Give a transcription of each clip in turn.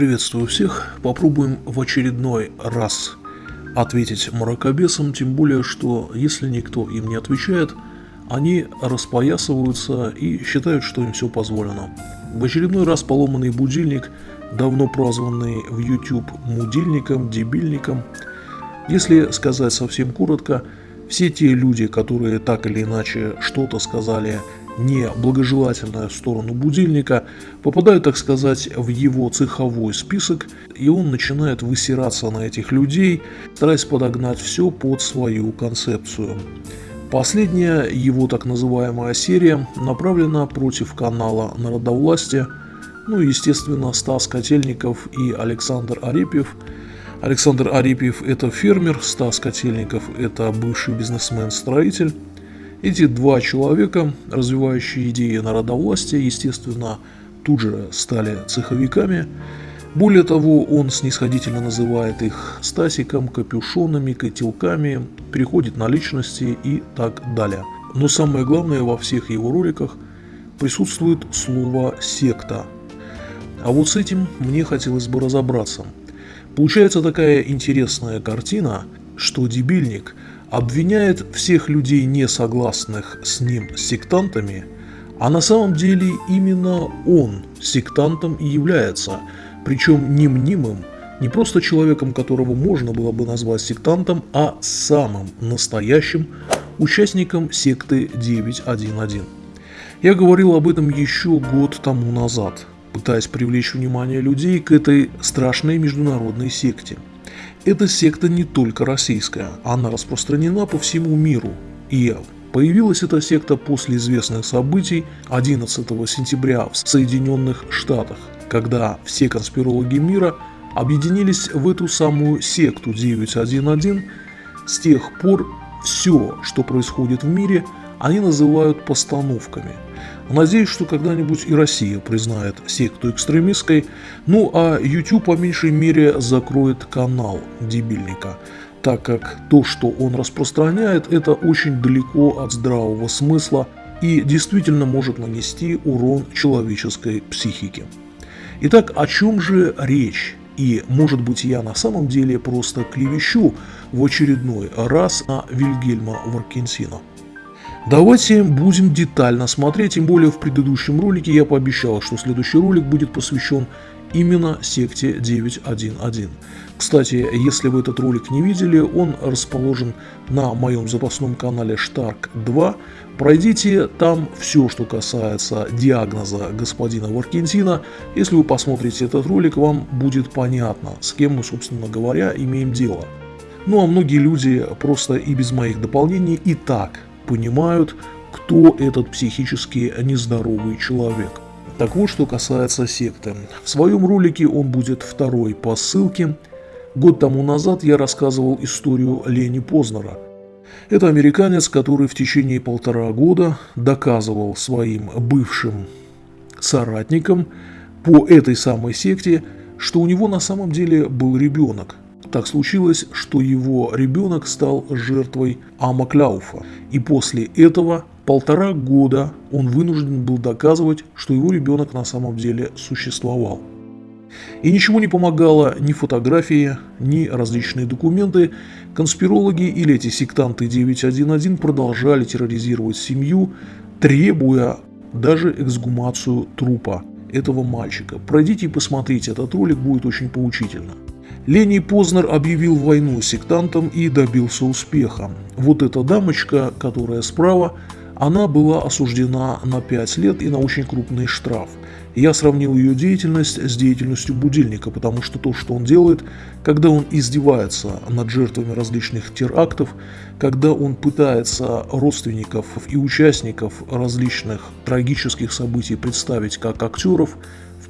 Приветствую всех. Попробуем в очередной раз ответить мракобесам, тем более, что если никто им не отвечает, они распоясываются и считают, что им все позволено. В очередной раз поломанный будильник, давно прозванный в YouTube мудильником, дебильником. Если сказать совсем коротко, все те люди, которые так или иначе что-то сказали неблагожелательная сторону будильника, попадают, так сказать, в его цеховой список, и он начинает высираться на этих людей, стараясь подогнать все под свою концепцию. Последняя его так называемая серия направлена против канала Народовластия, ну и, естественно, Стас Котельников и Александр Арепьев. Александр Арепьев – это фермер, Стас Котельников – это бывший бизнесмен-строитель. Эти два человека, развивающие идеи народовластия, естественно, тут же стали цеховиками. Более того, он снисходительно называет их Стасиком, капюшонами, котелками, переходит на личности и так далее. Но самое главное во всех его роликах присутствует слово «секта». А вот с этим мне хотелось бы разобраться. Получается такая интересная картина, что дебильник – обвиняет всех людей, не согласных с ним, сектантами, а на самом деле именно он сектантом и является, причем не мнимым, не просто человеком, которого можно было бы назвать сектантом, а самым настоящим участником секты 911. Я говорил об этом еще год тому назад, пытаясь привлечь внимание людей к этой страшной международной секте – эта секта не только российская, она распространена по всему миру. И появилась эта секта после известных событий 11 сентября в Соединенных Штатах, когда все конспирологи мира объединились в эту самую секту 911. С тех пор все, что происходит в мире, они называют постановками – Надеюсь, что когда-нибудь и Россия признает секту экстремистской, ну а YouTube по меньшей мере закроет канал дебильника, так как то, что он распространяет, это очень далеко от здравого смысла и действительно может нанести урон человеческой психике. Итак, о чем же речь? И, может быть, я на самом деле просто клевещу в очередной раз на Вильгельма Варкенсина. Давайте будем детально смотреть, тем более в предыдущем ролике я пообещал, что следующий ролик будет посвящен именно секте 911. Кстати, если вы этот ролик не видели, он расположен на моем запасном канале Stark 2. Пройдите там все, что касается диагноза господина Варкентина. Если вы посмотрите этот ролик, вам будет понятно, с кем мы, собственно говоря, имеем дело. Ну а многие люди просто и без моих дополнений и так понимают, кто этот психически нездоровый человек. Так вот, что касается секты. В своем ролике он будет второй по ссылке. Год тому назад я рассказывал историю Лени Познера. Это американец, который в течение полтора года доказывал своим бывшим соратникам по этой самой секте, что у него на самом деле был ребенок, так случилось, что его ребенок стал жертвой Амакляуфа, и после этого полтора года он вынужден был доказывать, что его ребенок на самом деле существовал. И ничего не помогало ни фотографии, ни различные документы. Конспирологи или эти сектанты 911 продолжали терроризировать семью, требуя даже эксгумацию трупа этого мальчика. Пройдите и посмотрите, этот ролик будет очень поучительно. Лений Познер объявил войну сектантам и добился успеха. Вот эта дамочка, которая справа, она была осуждена на 5 лет и на очень крупный штраф. Я сравнил ее деятельность с деятельностью будильника, потому что то, что он делает, когда он издевается над жертвами различных терактов, когда он пытается родственников и участников различных трагических событий представить как актеров,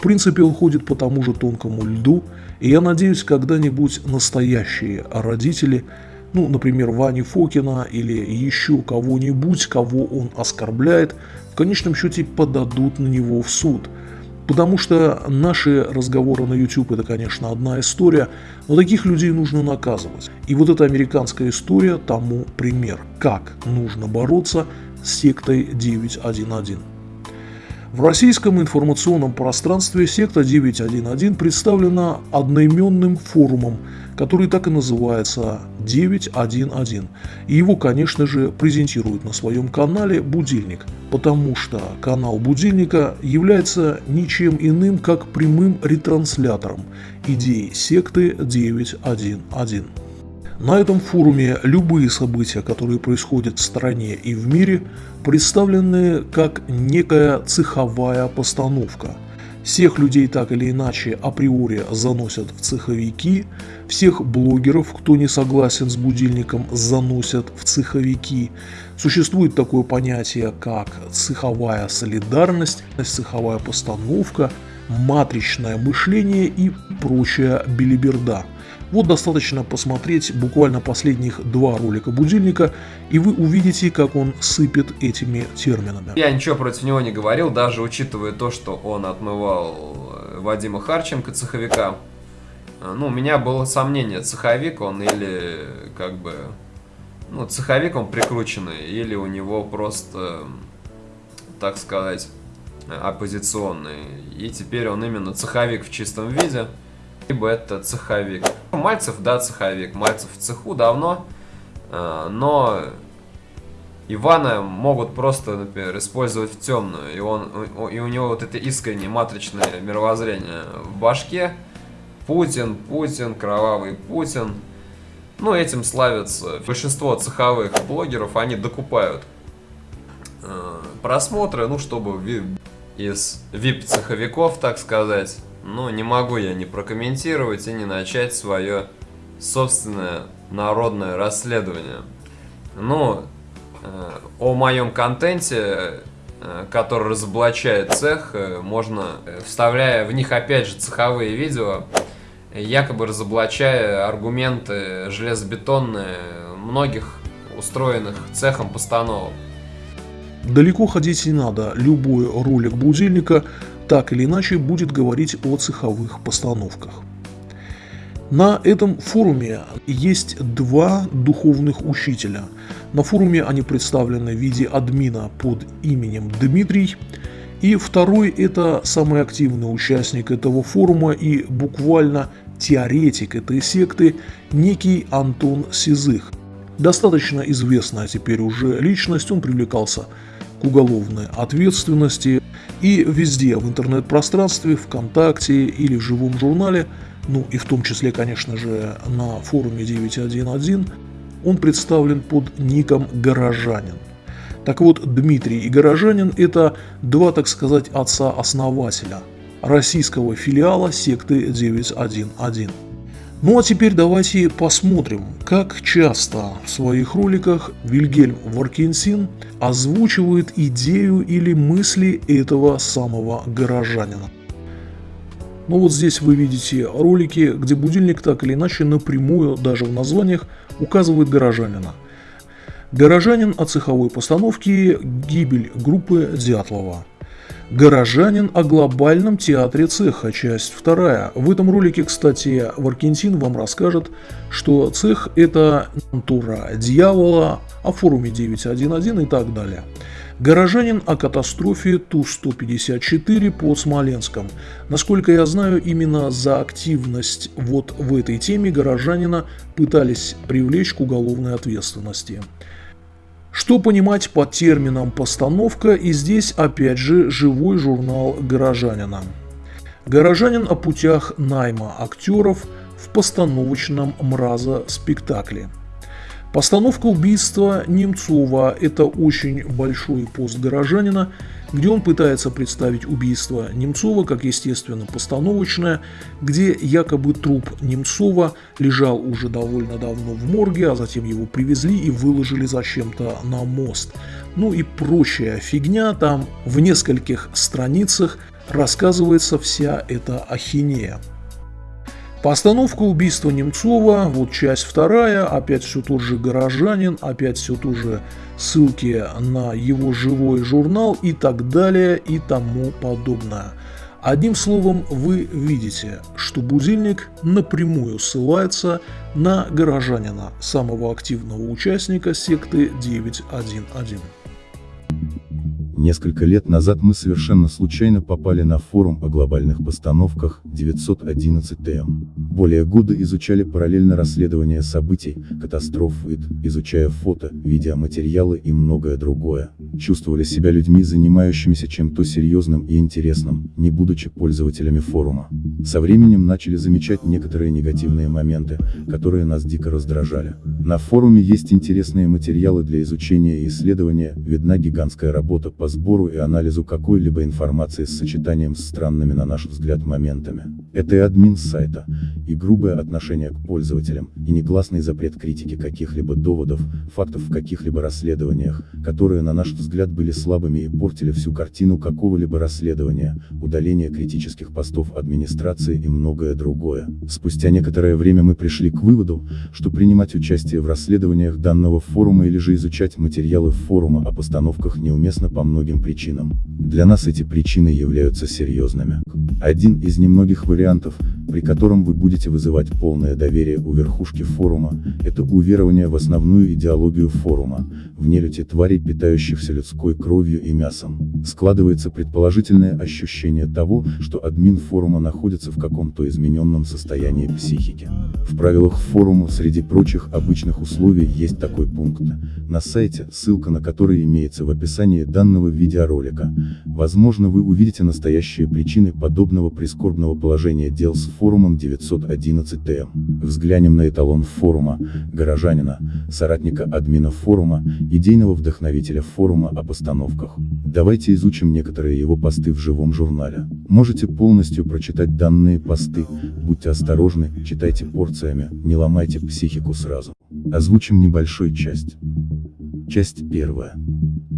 в принципе он ходит по тому же тонкому льду, и я надеюсь, когда-нибудь настоящие родители, ну, например, Вани Фокина или еще кого-нибудь, кого он оскорбляет, в конечном счете подадут на него в суд. Потому что наши разговоры на YouTube это, конечно, одна история, но таких людей нужно наказывать. И вот эта американская история тому пример, как нужно бороться с сектой 911. В российском информационном пространстве секта 911 представлена одноименным форумом, который так и называется 911. И его, конечно же, презентирует на своем канале «Будильник», потому что канал «Будильника» является ничем иным, как прямым ретранслятором идей секты 911. На этом форуме любые события, которые происходят в стране и в мире, представлены как некая цеховая постановка. Всех людей так или иначе априори заносят в цеховики, всех блогеров, кто не согласен с будильником, заносят в цеховики. Существует такое понятие, как цеховая солидарность, цеховая постановка, матричное мышление и прочая билиберда – вот достаточно посмотреть буквально последних два ролика будильника, и вы увидите, как он сыпет этими терминами. Я ничего против него не говорил, даже учитывая то, что он отмывал э, Вадима Харченко, цеховика. Ну, у меня было сомнение, цеховик он или как бы... Ну, цеховик он прикрученный, или у него просто, так сказать, оппозиционный. И теперь он именно цеховик в чистом виде либо это цеховик. Мальцев, да, цеховик. Мальцев в цеху давно, э, но Ивана могут просто, например, использовать в темную, и, он, и у него вот это искреннее матричное мировоззрение в башке. Путин, Путин, кровавый Путин. Ну, этим славятся. Большинство цеховых блогеров, они докупают э, просмотры, ну, чтобы из VIP-цеховиков, так сказать, ну, не могу я не прокомментировать и не начать свое собственное народное расследование. Ну, э, о моем контенте, э, который разоблачает цех, э, можно, вставляя в них опять же цеховые видео, якобы разоблачая аргументы железобетонные многих устроенных цехом постановок. Далеко ходить не надо, любой ролик будильника так или иначе будет говорить о цеховых постановках. На этом форуме есть два духовных учителя. На форуме они представлены в виде админа под именем Дмитрий, и второй – это самый активный участник этого форума и буквально теоретик этой секты, некий Антон Сизых. Достаточно известная теперь уже личность, он привлекался к уголовной ответственности, и везде в интернет-пространстве, ВКонтакте или в живом журнале, ну и в том числе, конечно же, на форуме 911, он представлен под ником «Горожанин». Так вот, Дмитрий и Горожанин – это два, так сказать, отца-основателя российского филиала секты 911. Ну а теперь давайте посмотрим, как часто в своих роликах Вильгельм Варкинсин озвучивает идею или мысли этого самого горожанина. Ну вот здесь вы видите ролики, где будильник так или иначе напрямую, даже в названиях, указывает горожанина. Горожанин о цеховой постановке «Гибель группы Дятлова». Горожанин о глобальном театре цеха, часть вторая. В этом ролике, кстати, Варкентин вам расскажет, что цех это натура дьявола, о форуме 911 и так далее. Горожанин о катастрофе Ту-154 под Смоленском. Насколько я знаю, именно за активность вот в этой теме горожанина пытались привлечь к уголовной ответственности. Что понимать под термином «постановка» и здесь опять же живой журнал «Горожанина». «Горожанин» о путях найма актеров в постановочном мраза-спектакле – Постановка убийства Немцова – это очень большой пост горожанина, где он пытается представить убийство Немцова как, естественно, постановочное, где якобы труп Немцова лежал уже довольно давно в морге, а затем его привезли и выложили зачем-то на мост. Ну и прочая фигня, там в нескольких страницах рассказывается вся эта ахинея. Постановка убийства Немцова, вот часть вторая, опять все тот же горожанин, опять все тот же ссылки на его живой журнал и так далее и тому подобное. Одним словом, вы видите, что будильник напрямую ссылается на горожанина, самого активного участника секты 911. Несколько лет назад мы совершенно случайно попали на форум о глобальных постановках 911 ТМ. Более года изучали параллельно расследование событий, катастроф, изучая фото, видеоматериалы и многое другое. Чувствовали себя людьми, занимающимися чем-то серьезным и интересным, не будучи пользователями форума. Со временем начали замечать некоторые негативные моменты, которые нас дико раздражали. На форуме есть интересные материалы для изучения и исследования, видна гигантская работа по сбору и анализу какой-либо информации с сочетанием с странными на наш взгляд моментами. Это и админ сайта, и грубое отношение к пользователям, и негласный запрет критики каких-либо доводов, фактов в каких-либо расследованиях, которые на наш взгляд были слабыми и портили всю картину какого-либо расследования, удаление критических постов администрации и многое другое. Спустя некоторое время мы пришли к выводу, что принимать участие в расследованиях данного форума или же изучать материалы форума о постановках неуместно по многим причинам. Для нас эти причины являются серьезными. Один из немногих вариантов, при котором вы будете вызывать полное доверие у верхушки форума, это уверование в основную идеологию форума, в нелюте тварей, питающихся людской кровью и мясом. Складывается предположительное ощущение того, что админ форума находится в каком-то измененном состоянии психики. В правилах форума среди прочих обычных условий есть такой пункт. На сайте, ссылка на который имеется в описании данного видеоролика. Возможно вы увидите настоящие причины подобного прискорбного положения дел с форумом 911ТМ. Взглянем на эталон форума, горожанина, соратника админа форума, идейного вдохновителя форума о постановках. Давайте изучим некоторые его посты в живом журнале. Можете полностью прочитать данные посты, будьте осторожны, читайте порциями, не ломайте психику сразу. Озвучим небольшую часть. Часть первая.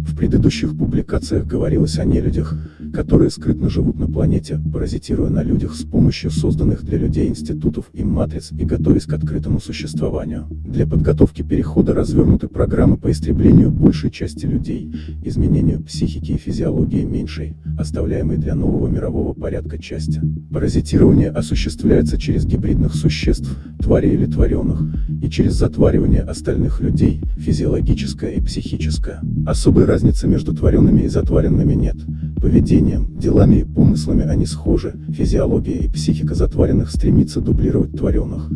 В предыдущих публикациях говорилось о нелюдях, которые скрытно живут на планете, паразитируя на людях с помощью созданных для людей институтов и матриц и готовясь к открытому существованию. Для подготовки перехода развернуты программы по истреблению большей части людей, изменению психики и физиологии меньшей, оставляемой для нового мирового порядка части. Паразитирование осуществляется через гибридных существ, тварей или твореных, и через затваривание остальных людей, физиологическое и психическое. Особой разницы между творенными и затваренными нет. Поведением, делами и помыслами они схожи, физиология и психика затваренных стремится дублировать творенных.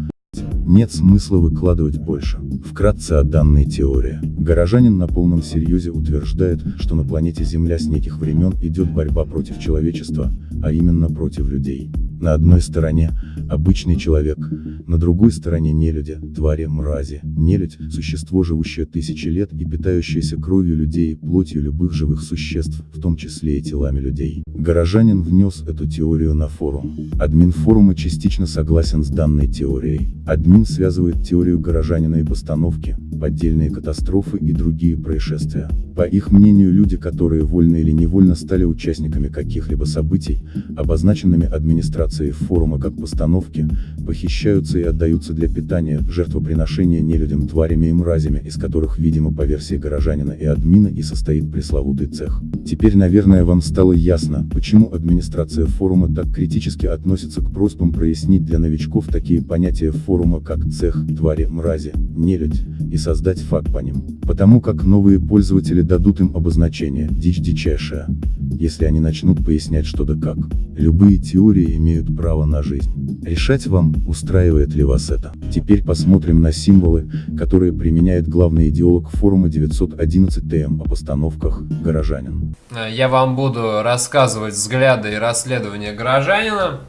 Нет смысла выкладывать больше. Вкратце о данной теории. Горожанин на полном серьезе утверждает, что на планете Земля с неких времен идет борьба против человечества, а именно против людей. На одной стороне – обычный человек, на другой стороне нелюди, твари, мрази. Нелюдь – существо, живущее тысячи лет и питающееся кровью людей и плотью любых живых существ, в том числе и телами людей. Горожанин внес эту теорию на форум. Админ форума частично согласен с данной теорией. Админ связывает теорию горожанина и постановки, поддельные катастрофы и другие происшествия. По их мнению люди, которые вольно или невольно стали участниками каких-либо событий, обозначенными администрацией форума как постановки, похищаются и отдаются для питания, жертвоприношения нелюдям тварями и мразями, из которых, видимо по версии горожанина и админа и состоит пресловутый цех. Теперь наверное вам стало ясно, почему администрация форума так критически относится к просьбам прояснить для новичков такие понятия форума как цех, твари, мрази, нелюдь, и создать факт по ним. Потому как новые пользователи дадут им обозначение «дичь дичайшая», если они начнут пояснять что да как. Любые теории имеют право на жизнь. Решать вам, устраивает ли вас это. Теперь посмотрим на символы, которые применяет главный идеолог форума 911 ТМ о постановках «Горожанин». Я вам буду рассказывать взгляды и расследования горожанина.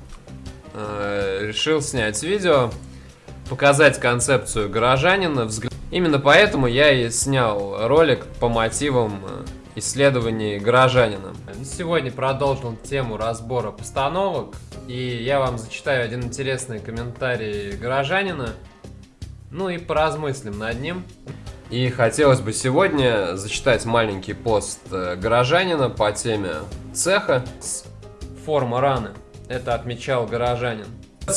Э, решил снять видео, показать концепцию горожанина. Взгля... Именно поэтому я и снял ролик по мотивам э, исследований горожанина. Сегодня продолжим тему разбора постановок. И я вам зачитаю один интересный комментарий горожанина. Ну и поразмыслим над ним. И хотелось бы сегодня зачитать маленький пост э, горожанина по теме цеха с форма раны. Это отмечал горожанин.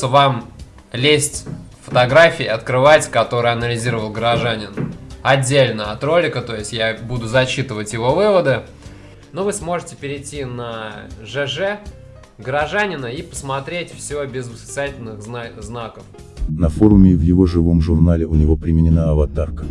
Вам лезть фотографии открывать, которые анализировал горожанин отдельно от ролика, то есть я буду зачитывать его выводы. Но вы сможете перейти на ЖЖ горожанина и посмотреть все без восклицательных зна знаков. На форуме и в его живом журнале у него применена аватарка.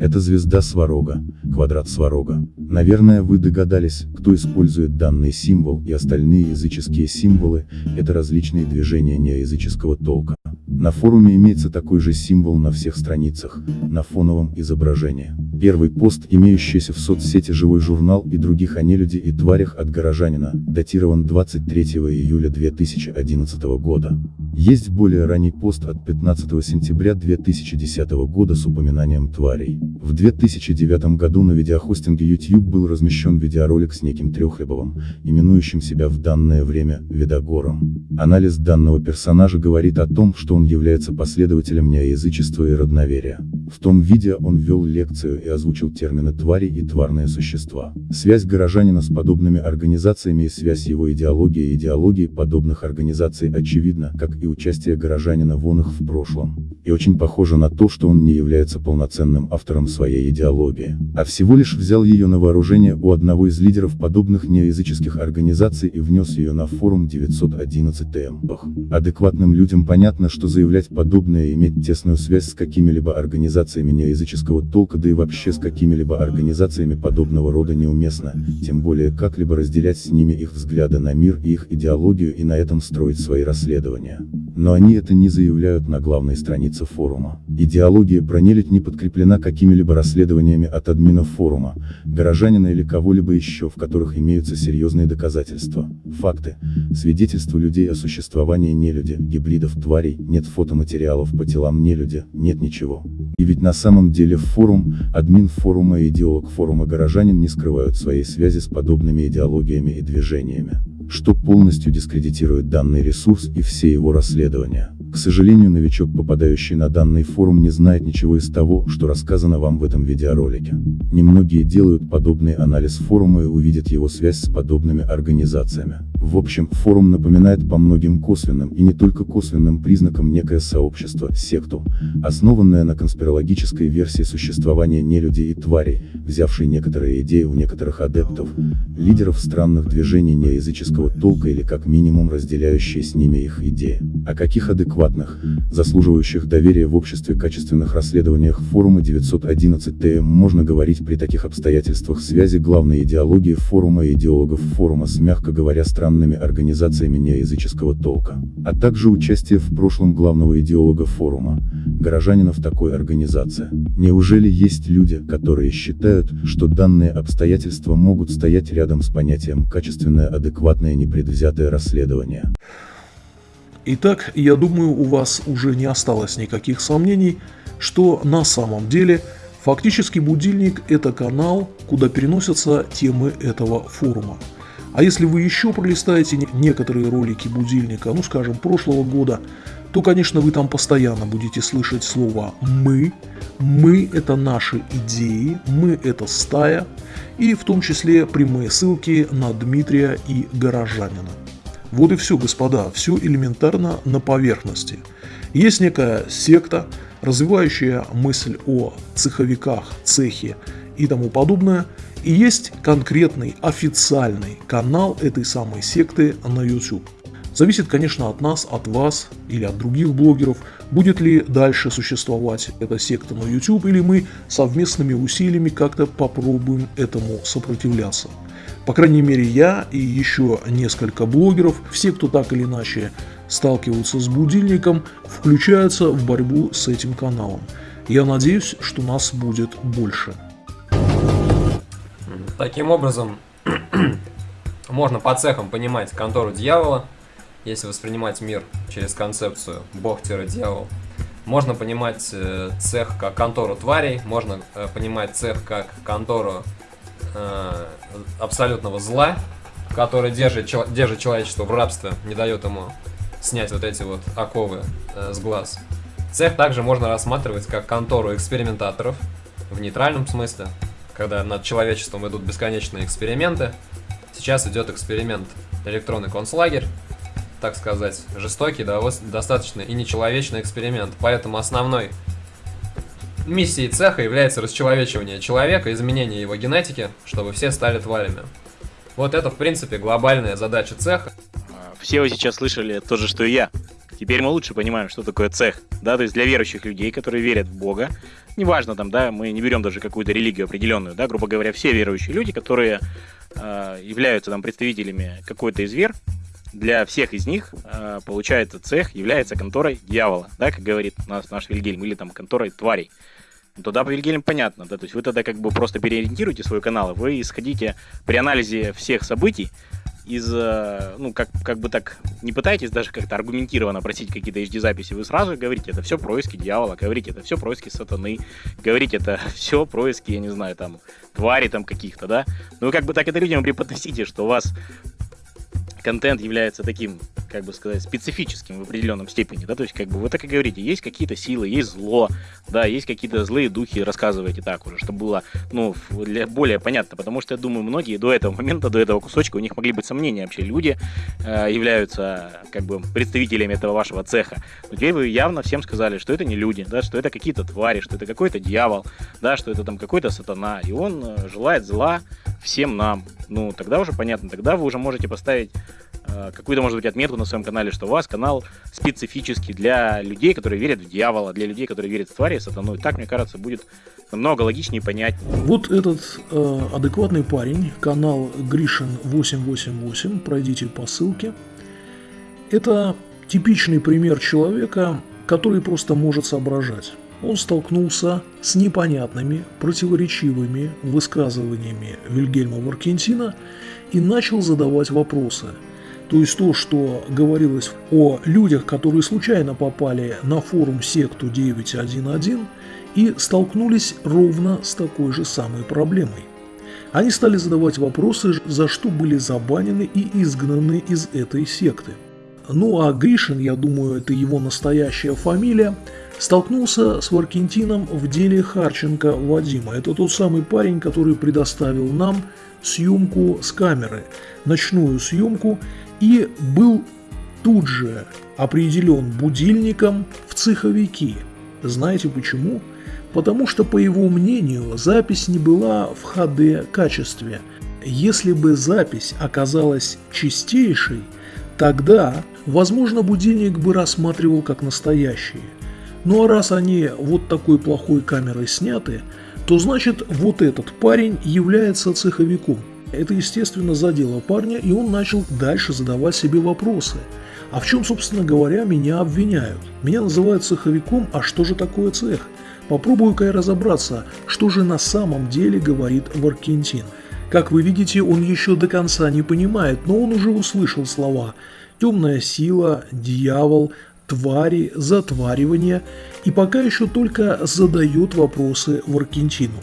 Это звезда Сварога, квадрат Сварога. Наверное, вы догадались, кто использует данный символ и остальные языческие символы, это различные движения неязыческого толка. На форуме имеется такой же символ на всех страницах, на фоновом изображении. Первый пост, имеющийся в соцсети «Живой журнал» и других о нелюди и тварях от горожанина, датирован 23 июля 2011 года. Есть более ранний пост от 15 сентября 2010 года с упоминанием тварей. В 2009 году на видеохостинге YouTube был размещен видеоролик с неким Трехлебовым, именующим себя в данное время Видогором. Анализ данного персонажа говорит о том, что он является последователем неоязычества и родноверия. В том видео он ввел лекцию и озвучил термины «твари» и «тварные существа». Связь горожанина с подобными организациями и связь его идеологии и идеологии подобных организаций очевидна, как и участие горожанина в их в прошлом. И очень похоже на то, что он не является полноценным автором своей идеологии, а всего лишь взял ее на вооружение у одного из лидеров подобных неоязыческих организаций и внес ее на форум 911 ТМ. Адекватным людям понятно, что заявлять подобное и иметь тесную связь с какими-либо организациями неоязыческого толка да и вообще с какими-либо организациями подобного рода неуместно, тем более как-либо разделять с ними их взгляды на мир и их идеологию и на этом строить свои расследования. Но они это не заявляют на главной странице форума. Идеология про нелюдь не подкреплена какими-либо расследованиями от админов форума, горожанина или кого-либо еще, в которых имеются серьезные доказательства, факты, свидетельства людей о существовании нелюди, гибридов тварей, нет фотоматериалов по телам нелюди, нет ничего. И ведь на самом деле форум, админ форума и идеолог форума горожанин не скрывают своей связи с подобными идеологиями и движениями что полностью дискредитирует данный ресурс и все его расследования. К сожалению новичок попадающий на данный форум не знает ничего из того, что рассказано вам в этом видеоролике. Немногие делают подобный анализ форума и увидят его связь с подобными организациями. В общем, форум напоминает по многим косвенным и не только косвенным признакам некое сообщество, секту, основанное на конспирологической версии существования нелюдей и тварей, взявшей некоторые идеи у некоторых адептов, лидеров странных движений неязыческого толка или как минимум разделяющие с ними их идеи. О каких адекватных заслуживающих доверия в обществе качественных расследованиях форума 911 ТМ можно говорить при таких обстоятельствах связи главной идеологии форума и идеологов форума с, мягко говоря, странными организациями неязыческого толка, а также участие в прошлом главного идеолога форума, горожанина в такой организации. Неужели есть люди, которые считают, что данные обстоятельства могут стоять рядом с понятием качественное адекватное непредвзятое расследование? Итак, я думаю, у вас уже не осталось никаких сомнений, что на самом деле фактически будильник это канал, куда переносятся темы этого форума. А если вы еще пролистаете некоторые ролики будильника, ну скажем, прошлого года, то, конечно, вы там постоянно будете слышать слово «мы», «мы» – это наши идеи, «мы» – это стая, и в том числе прямые ссылки на Дмитрия и Горожанина. Вот и все, господа, все элементарно на поверхности. Есть некая секта, развивающая мысль о цеховиках, цехе и тому подобное, и есть конкретный официальный канал этой самой секты на YouTube. Зависит, конечно, от нас, от вас или от других блогеров, будет ли дальше существовать эта секта на YouTube, или мы совместными усилиями как-то попробуем этому сопротивляться. По крайней мере я и еще несколько блогеров, все кто так или иначе сталкиваются с будильником, включаются в борьбу с этим каналом. Я надеюсь, что нас будет больше. Таким образом, можно по цехам понимать контору дьявола, если воспринимать мир через концепцию бог-дьявол. Можно понимать э, цех как контору тварей, можно э, понимать цех как контору э, абсолютного зла, который держит, держит человечество в рабстве, не дает ему снять вот эти вот оковы э, с глаз. Цех также можно рассматривать как контору экспериментаторов, в нейтральном смысле, когда над человечеством идут бесконечные эксперименты. Сейчас идет эксперимент электронный концлагерь, так сказать, жестокий, достаточно и нечеловечный эксперимент. Поэтому основной Миссией цеха является расчеловечивание человека, изменение его генетики, чтобы все стали тварями. Вот это, в принципе, глобальная задача цеха. Все вы сейчас слышали то же, что и я. Теперь мы лучше понимаем, что такое цех, да, то есть для верующих людей, которые верят в Бога, неважно там, да, мы не берем даже какую-то религию определенную, да, грубо говоря, все верующие люди, которые э, являются там представителями какой-то из вер, для всех из них, э, получается, цех является конторой дьявола, да, как говорит нас наш Вильгельм, или там конторой тварей. Ну, тогда по Вильгельм понятно, да, то есть вы тогда как бы просто переориентируете свой канал, вы исходите при анализе всех событий из, э, ну, как, как бы так, не пытаетесь даже как-то аргументированно просить какие-то HD-записи, вы сразу говорите, это все происки дьявола, говорите, это все происки сатаны, говорите, это все происки, я не знаю, там, твари там каких-то, да? Ну, вы как бы так это людям преподносите, что у вас контент является таким, как бы сказать, специфическим в определенном степени, да, то есть, как бы, вы так и говорите, есть какие-то силы, есть зло, да, есть какие-то злые духи, рассказываете так уже, чтобы было, ну, для, более понятно, потому что, я думаю, многие до этого момента, до этого кусочка, у них могли быть сомнения вообще, люди э, являются, как бы, представителями этого вашего цеха, но теперь вы явно всем сказали, что это не люди, да, что это какие-то твари, что это какой-то дьявол, да, что это там какой-то сатана, и он э, желает зла всем нам, ну, тогда уже понятно, тогда вы уже можете поставить какую-то, может быть, отметку на своем канале, что у вас канал специфический для людей, которые верят в дьявола, для людей, которые верят в твари, сатану. И так, мне кажется, будет намного логичнее и понятнее. Вот этот э, адекватный парень, канал Гришин 888, пройдите по ссылке. Это типичный пример человека, который просто может соображать он столкнулся с непонятными, противоречивыми высказываниями Вильгельма Маркентина и начал задавать вопросы. То есть то, что говорилось о людях, которые случайно попали на форум секту 911 и столкнулись ровно с такой же самой проблемой. Они стали задавать вопросы, за что были забанены и изгнаны из этой секты. Ну а Гришин, я думаю, это его настоящая фамилия – столкнулся с Варкентином в деле Харченко Вадима. Это тот самый парень, который предоставил нам съемку с камеры, ночную съемку, и был тут же определен будильником в цеховики. Знаете почему? Потому что, по его мнению, запись не была в HD качестве. Если бы запись оказалась чистейшей, тогда, возможно, будильник бы рассматривал как настоящий. Ну а раз они вот такой плохой камерой сняты, то значит вот этот парень является цеховиком. Это, естественно, задело парня, и он начал дальше задавать себе вопросы. А в чем, собственно говоря, меня обвиняют? Меня называют цеховиком, а что же такое цех? Попробую-ка я разобраться, что же на самом деле говорит Варкентин. Как вы видите, он еще до конца не понимает, но он уже услышал слова «темная сила», «дьявол», твари, затваривания и пока еще только задает вопросы в Аргентину.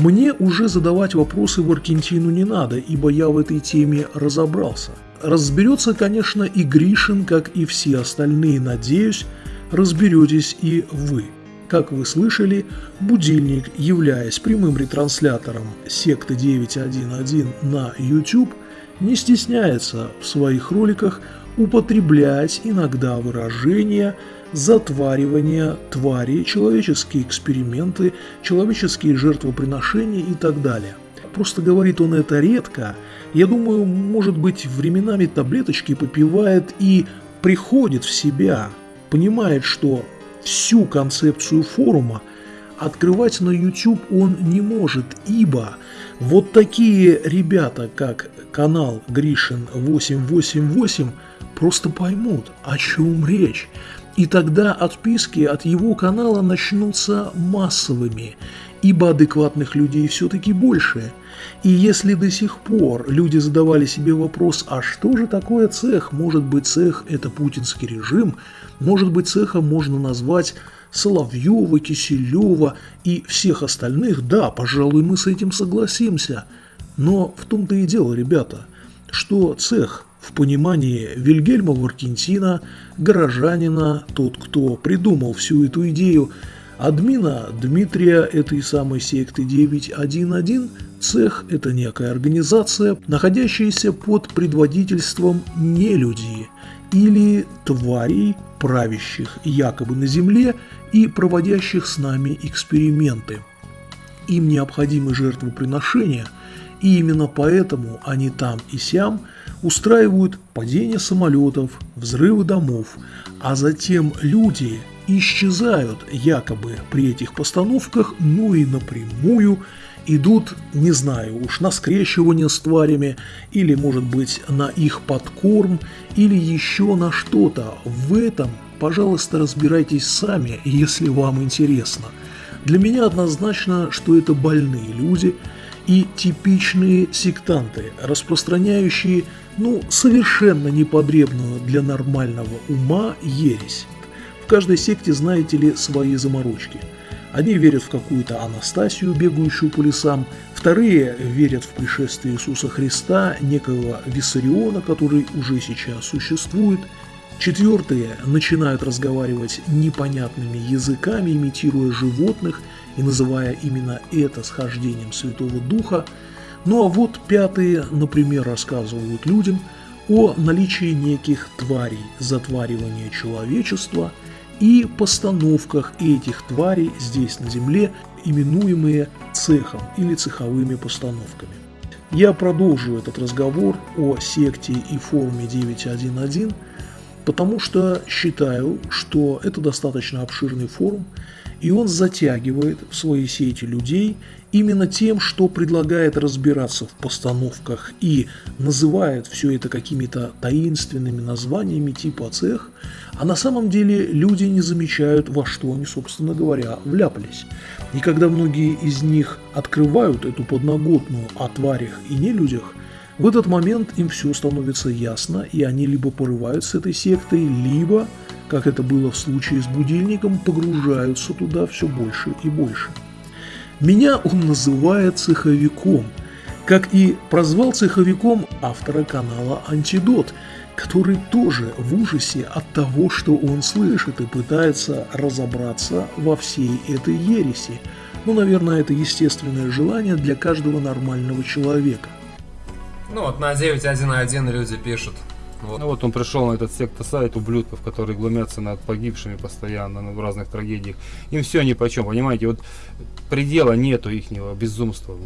Мне уже задавать вопросы в Аргентину не надо, ибо я в этой теме разобрался. Разберется, конечно, и Гришин, как и все остальные, надеюсь, разберетесь и вы. Как вы слышали, будильник, являясь прямым ретранслятором секты 911 на YouTube, не стесняется в своих роликах употреблять иногда выражения затваривания твари, человеческие эксперименты, человеческие жертвоприношения и так далее. Просто говорит он это редко. Я думаю, может быть, временами таблеточки попивает и приходит в себя, понимает, что всю концепцию форума открывать на YouTube он не может, ибо вот такие ребята, как канал Гришин 888, просто поймут, о чем речь. И тогда отписки от его канала начнутся массовыми, ибо адекватных людей все-таки больше. И если до сих пор люди задавали себе вопрос, а что же такое цех? Может быть цех это путинский режим? Может быть цехом можно назвать Соловьева, Киселева и всех остальных? Да, пожалуй, мы с этим согласимся. Но в том-то и дело, ребята, что цех в понимании Вильгельма Варкентина, горожанина, тот, кто придумал всю эту идею, админа Дмитрия этой самой секты 911, цех – это некая организация, находящаяся под предводительством нелюдей или тварей, правящих якобы на Земле и проводящих с нами эксперименты. Им необходимы жертвоприношения – И именно поэтому они там и сям устраивают падение самолетов, взрывы домов, а затем люди исчезают якобы при этих постановках, ну и напрямую идут, не знаю, уж на скрещивание с тварями, или, может быть, на их подкорм, или еще на что-то. В этом, пожалуйста, разбирайтесь сами, если вам интересно. Для меня однозначно, что это больные люди и типичные сектанты, распространяющие, ну, совершенно непотребную для нормального ума ересь. В каждой секте, знаете ли, свои заморочки – Одни верят в какую-то Анастасию, бегающую по лесам, вторые верят в пришествие Иисуса Христа, некого Виссариона, который уже сейчас существует, четвертые начинают разговаривать непонятными языками, имитируя животных и называя именно это схождением Святого Духа, ну а вот пятые, например, рассказывают людям о наличии неких тварей, затваривания человечества – и постановках этих тварей здесь на Земле, именуемые цехом или цеховыми постановками. Я продолжу этот разговор о секте и форуме 9.1.1, потому что считаю, что это достаточно обширный форум, и он затягивает в свои сети людей именно тем, что предлагает разбираться в постановках и называет все это какими-то таинственными названиями типа цех, а на самом деле люди не замечают, во что они, собственно говоря, вляпались. И когда многие из них открывают эту подноготную о тварях и нелюдях, в этот момент им все становится ясно, и они либо порывают с этой сектой, либо, как это было в случае с будильником, погружаются туда все больше и больше. Меня он называет цеховиком, как и прозвал цеховиком автора канала «Антидот», который тоже в ужасе от того, что он слышит и пытается разобраться во всей этой ереси. Ну, наверное, это естественное желание для каждого нормального человека. Ну вот на 9.1.1 люди пишут. Вот. Ну вот он пришел на этот секта-сайт ублюдков, которые глумятся над погибшими постоянно в разных трагедиях. Им все ни по чем, понимаете? Вот предела нету ихнего безумства.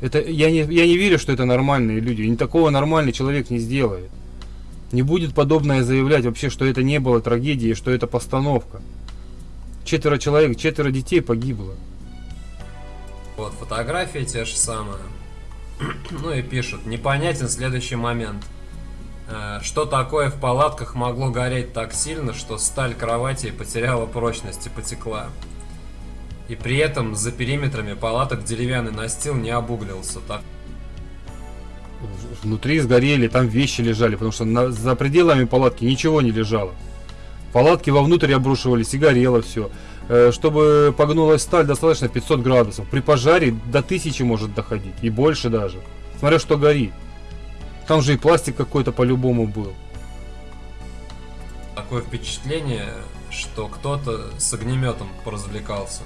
Это, я, не, я не верю, что это нормальные люди. И такого нормальный человек не сделает. Не будет подобное заявлять вообще, что это не было трагедией, что это постановка. Четверо человек, четверо детей погибло. Вот фотографии те же самые. Ну и пишут, непонятен следующий момент. Э, что такое в палатках могло гореть так сильно, что сталь кровати потеряла прочность и потекла? И при этом за периметрами палаток деревянный настил не обуглился. Так внутри сгорели, там вещи лежали, потому что на, за пределами палатки ничего не лежало. Палатки вовнутрь обрушивались и горело все. Э, чтобы погнулась сталь, достаточно 500 градусов. При пожаре до 1000 может доходить, и больше даже. Смотря что горит. Там же и пластик какой-то по-любому был. Такое впечатление, что кто-то с огнеметом поразвлекался.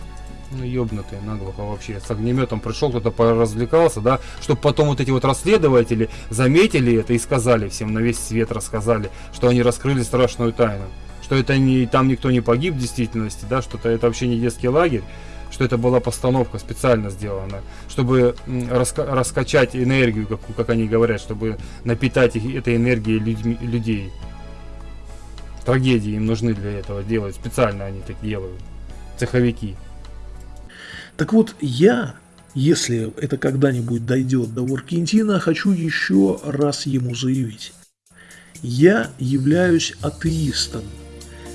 Ну, ёбнутые наглухо вообще. С огнеметом пришел, кто-то поразвлекался, да, чтобы потом вот эти вот расследователи заметили это и сказали всем, на весь свет рассказали, что они раскрыли страшную тайну. Что это не, там никто не погиб в действительности, да, что это вообще не детский лагерь, что это была постановка специально сделана, чтобы раска раскачать энергию, как, как они говорят, чтобы напитать их, этой энергией людьми, людей. Трагедии им нужны для этого делать, специально они так делают, цеховики. Так вот, я, если это когда-нибудь дойдет до Воркентина, хочу еще раз ему заявить. Я являюсь атеистом,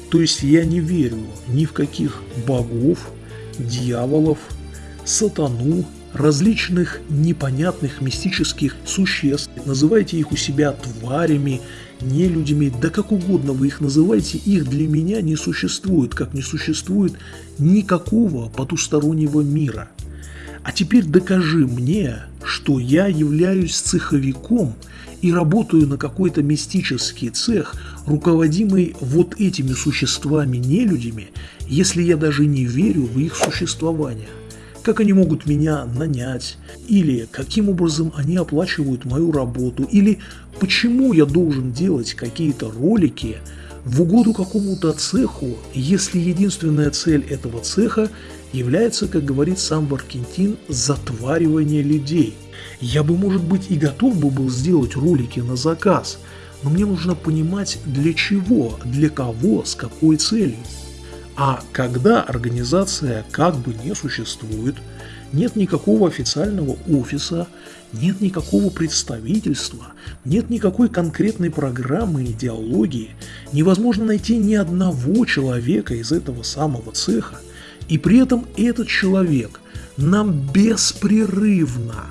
то есть я не верю ни в каких богов, дьяволов, сатану, различных непонятных мистических существ. Называйте их у себя тварями, не людьми, да как угодно вы их называете, их для меня не существует, как не существует никакого потустороннего мира. А теперь докажи мне, что я являюсь цеховиком и работаю на какой-то мистический цех, руководимый вот этими существами-нелюдями, если я даже не верю в их существование. Как они могут меня нанять, или каким образом они оплачивают мою работу, или почему я должен делать какие-то ролики в угоду какому-то цеху, если единственная цель этого цеха является, как говорит сам Варкентин, затваривание людей. Я бы, может быть, и готов бы был сделать ролики на заказ, но мне нужно понимать, для чего, для кого, с какой целью. А когда организация как бы не существует, нет никакого официального офиса, нет никакого представительства, нет никакой конкретной программы идеологии, невозможно найти ни одного человека из этого самого цеха, и при этом этот человек нам беспрерывно,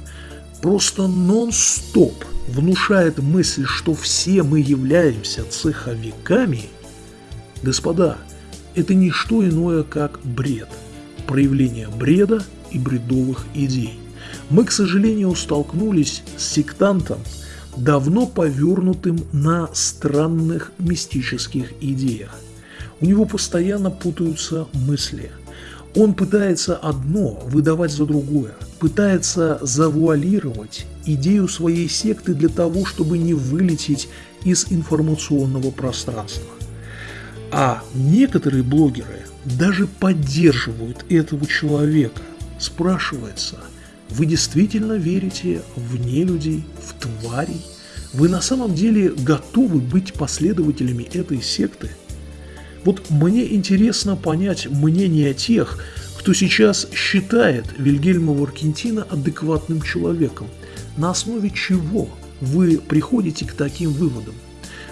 просто нон-стоп внушает мысль, что все мы являемся цеховиками, господа, это не что иное, как бред, проявление бреда и бредовых идей. Мы, к сожалению, столкнулись с сектантом, давно повернутым на странных мистических идеях. У него постоянно путаются мысли. Он пытается одно выдавать за другое, пытается завуалировать идею своей секты для того, чтобы не вылететь из информационного пространства. А некоторые блогеры даже поддерживают этого человека. Спрашивается, вы действительно верите в нелюдей, в тварей? Вы на самом деле готовы быть последователями этой секты? Вот мне интересно понять мнение тех, кто сейчас считает Вильгельма Варкентина адекватным человеком. На основе чего вы приходите к таким выводам?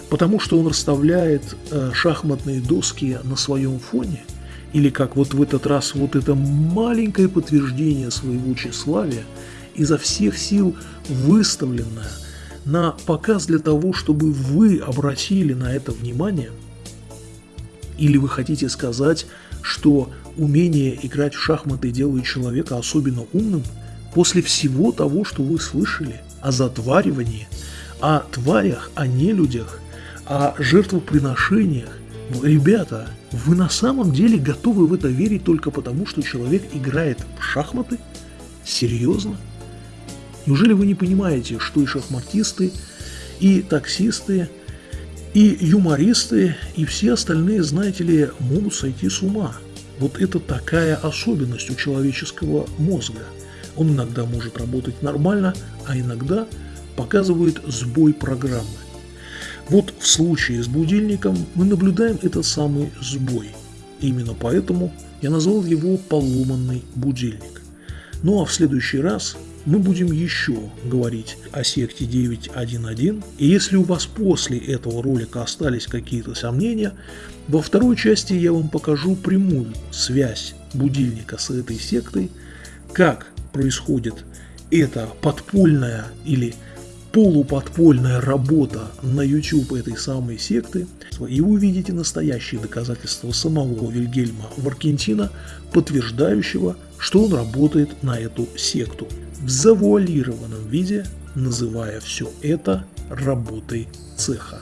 Потому что он расставляет э, шахматные доски на своем фоне? Или как вот в этот раз вот это маленькое подтверждение своего тщеславия, изо всех сил выставленное на показ для того, чтобы вы обратили на это внимание? Или вы хотите сказать, что умение играть в шахматы делает человека особенно умным после всего того, что вы слышали о затваривании, о тварях, о нелюдях, о жертвоприношениях. Ребята, вы на самом деле готовы в это верить только потому, что человек играет в шахматы? Серьезно? Неужели вы не понимаете, что и шахматисты, и таксисты, и юмористы, и все остальные, знаете ли, могут сойти с ума? Вот это такая особенность у человеческого мозга. Он иногда может работать нормально, а иногда показывает сбой программы. Вот в случае с будильником мы наблюдаем этот самый сбой. Именно поэтому я назвал его поломанный будильник. Ну а в следующий раз мы будем еще говорить о секте 9.1.1. И если у вас после этого ролика остались какие-то сомнения, во второй части я вам покажу прямую связь будильника с этой сектой, как происходит эта подпольная или полуподпольная работа на YouTube этой самой секты, и вы увидите настоящие доказательства самого Вильгельма Варкентина, подтверждающего, что он работает на эту секту, в завуалированном виде, называя все это работой цеха.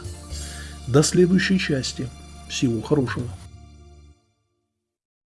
До следующей части. Всего хорошего.